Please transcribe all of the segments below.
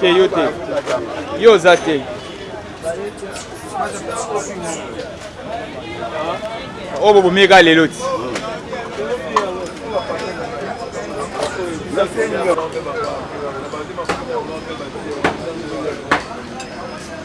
te yo te yo oza te oyo bobomi eka lelo ti Thank you.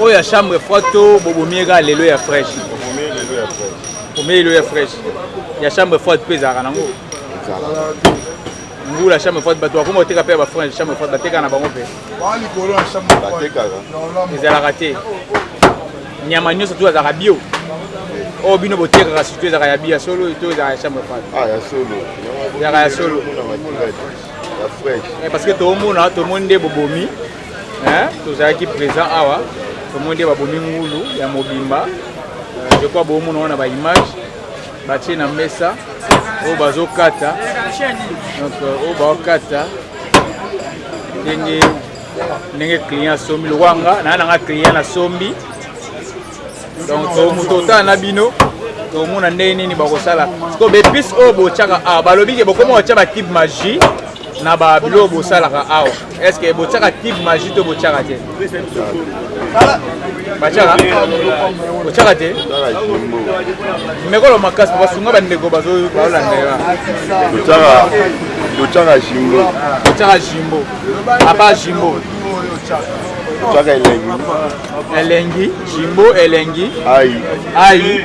Oyo ya chambre froide to bobomi ye kaka lelo ya fraîche? Bobomi lelo ya fraîche. Ya chambre froide mpe ezalaka nango? Ngula chambre froide bato bakoma koteka mpe ya bafrange chambre froide bateka na bango mpe ezalaka te. Nyama nyonso tu azalaka bio. oyo oh, bino botekaka surtout ezalaka ya biya solo to ezalaka ya chambre froide ah, ezalaka ya solo eh, parce que tomona tomoni nde bobomi Hein, tozalaki présent awa tomoni nde babomi ngulu ya mobimba euh, je crois boomona wana ba image batie na mesa oyo bazokata donc euh, oyo baokata ndenge ndenge client asombi lokwanga naa nanga client nasombi donc to moto otala na bino tomona ndenge nini bakosala siko bepice oyo botyaka awa balobi ke bokoma otya bakibe magie na babiloko bosalaka awa est ce que botyaka kibe magie to botyaka te batiaka otiaka te mekolo makasi po basunga bandeko bazolanda yo otiaka jimbo otiaka jimbo apa jimbo otiaka elengi elengi jimbo elengi ayi ayi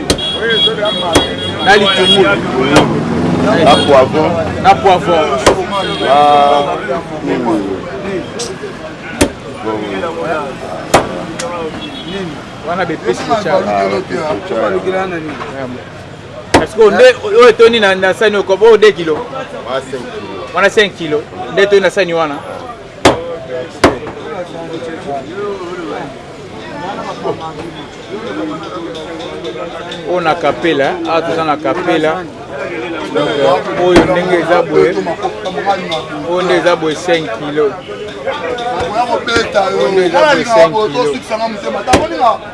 na litungulu na poivron na poivron ah. wana bepesi parceke oyo etoni na sani okoba ode kilo wana 5 kilo nde etoni na sani wana oyo na kapela awa toza na kapela donc euh, oyo ndenge eza boye oyo nde eza boye 5 kilo oyo nde eza boye 5 kilo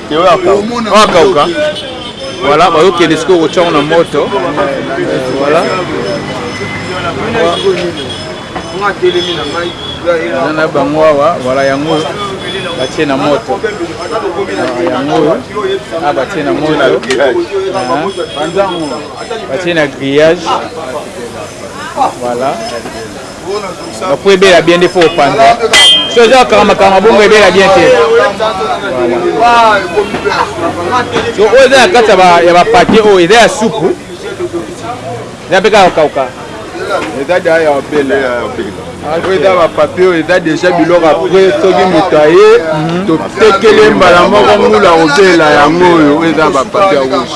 Teo akauka. Voilà, bazokende sikoyo kotya yango na moto. Voilà. Wana na bango awa, voilà yango batie na moto yango oyo a batie na moto batie na grillage voilà Baku ebela bien nde faut opanza. So eza kaka makanga bongo ebela bien te. So oyo eza na kati ya ba paquet oyo eza ya supu. Eza pe kaka kauka. Eza da ya obela ya obela. oyo eza bapapie oyo eza deja biloko apres soki moto aye totekele mbala moko ngula kobela yango oyo oyo eza bapapie ya rouge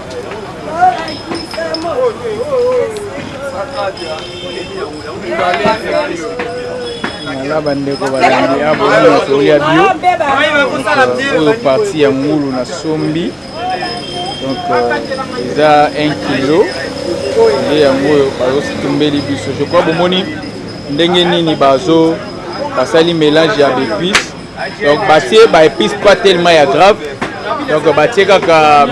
na bandeko balandi abola masolo ya bio oyo parti ya ngulu na sombi donc euh, eza 1 kilo nde yango oyo bazositumbeli biso je crois bomoni ndenge nini bazo basali mélange ya becuise Donc batie ba épices pas tellement ya grave. Donc batie kaka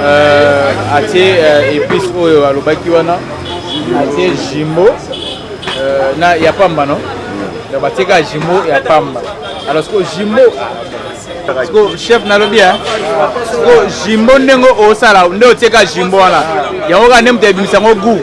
euh, atie euh, épices oyo alobaki wana atie jimbo euh, na ya pamba non donc batie kaka jimbo ya pamba alors siko jimbo siko chef nalobi e siko jimbo ndenge osala nde otie kaka jimbo wana yango kaka nde moto ebimisa yango gout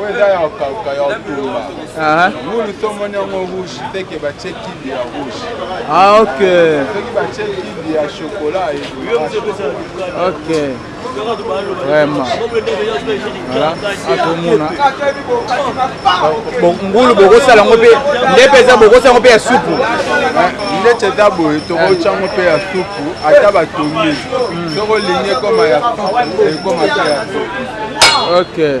oyo eza ya okauka ya otumba ngulu to moni yango rouge teke batie kidi ya rouge ah, ok soki batie kidi ya chokola ok vraiment atomona ngulu bokosala yango mpe nde mpenza bokosala yango mpe ya supu ndeti eza boye tokotya yango mpe ya supu ata batongi hmm. soki olingi ekoma ya supu ekoma ata ya supu ok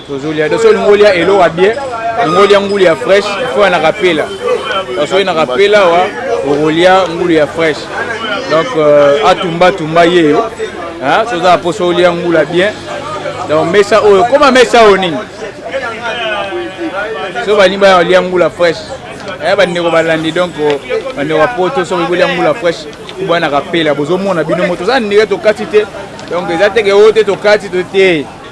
Tozolia doso olingi olia elo wa bien, olingi olia ngulu ya fresh, faut na rapela. Parce que na rapela wa okolia ngulu ya fresh. Donc euh, atumba tumba yeyo. Hein, soza poso olia ngulu ya bien. Donc mesa oyo, koma mesa oyo nini? So bani ba olia ngulu ya fresh. Eh bandeko balandi donc oh, bandeko ya poto soki bolia ngulu ya fresh, bwana rapela bozomona bino moto za ndire tokati te. Donc eza teke oyo te tokati to te.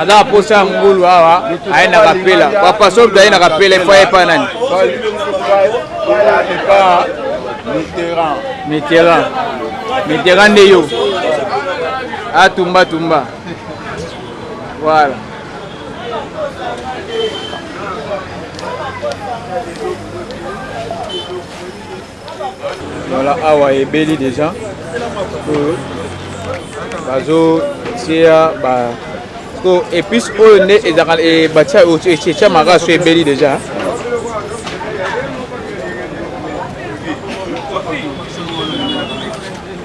aza posa ya ngulu awa aye na kapela papa soki toye na kapela efo ayepa nani mitterrand mitterrand nde yo atumba tumba voilà Voilà, awa ebeli déjà. Bazo tia ba ko épice oyo nde ezaka e batia etia maka so ebeli déjà.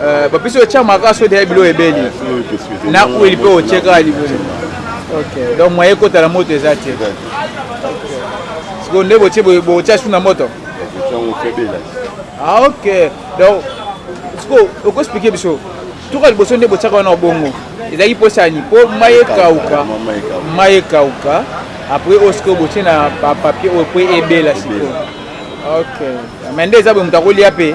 Euh, ba biso cha maka so de bilo ebeli. Na ku ili pe o cheka ali bilo. OK. Donc moyen kota la moto eza te. Siko nde bo che bo cha suna moto. Ah OK. Donc siko o ko expliquer biso. Tuka liboso nde bo chaka na bongo. Ezaki posani po maye kauka. Maye kauka. Après o siko bo che na papier o pe ebela siko. Ok. Mais nde eza bo mutakolia pe.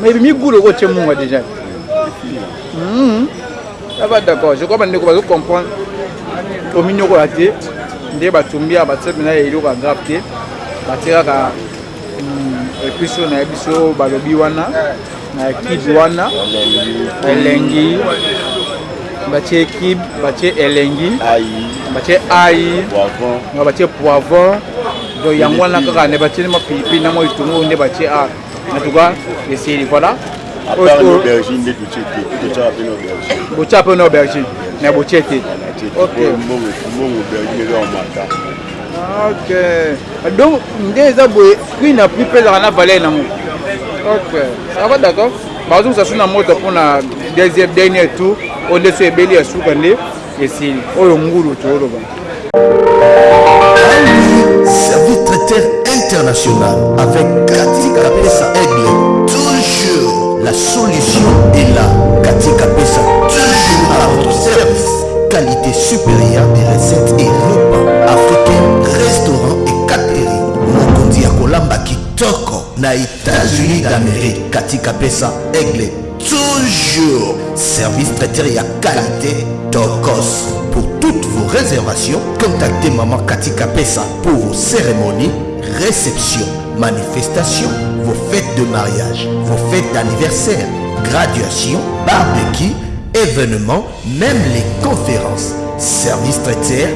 mais ebimi gout loko otie munga déjà hmm. aba d'accord je crois bandeko bazo comprendre ominyokola te nde batumbi ya batie mpena ya eloko ya grave te batie kaka hmm, episo na ye biso balobi wana na ekipe wana elengi batie kib batie elengi batie ai nga batie poivon do yango wana kaka nde batieli mwa pilipili na mwa litungu nde batie a en tout cas esili voilà botia mpe na aubergine me botie te Ok. Donc, nde eza boye prix na prix pezaka na valeur nango. Ok. Ça va d'accord. Bazo sasu na moto pour na deuxième dernier tour. On est sur ebeli ya suka nde esili. Oyo ngulu to loba. Service traiteur international avec Cathy Kapesa Aigle. Toujours la solution est là. Cathy Kapesa, toujours à votre service. Qualité supérieure des recettes et repas africains, restaurants et catering. Mokonzi ya kolamba kitoko na Etats-Unis d'Amerique. Katika pesa aigle toujours service traiteur ya qualité tokos. Pour toutes vos réservations, contactez maman Katika Pesa pour vos cérémonies, réceptions, manifestations, vos fêtes de mariage, vos fêtes d'anniversaire, graduation, barbecue, événements même les conférences service traiteur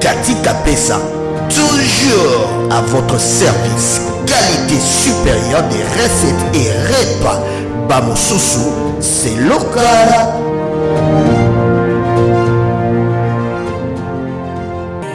katika pesa toujours à votre service. Qualité supérieure des recettes et repas. Bamosusu, c'est local.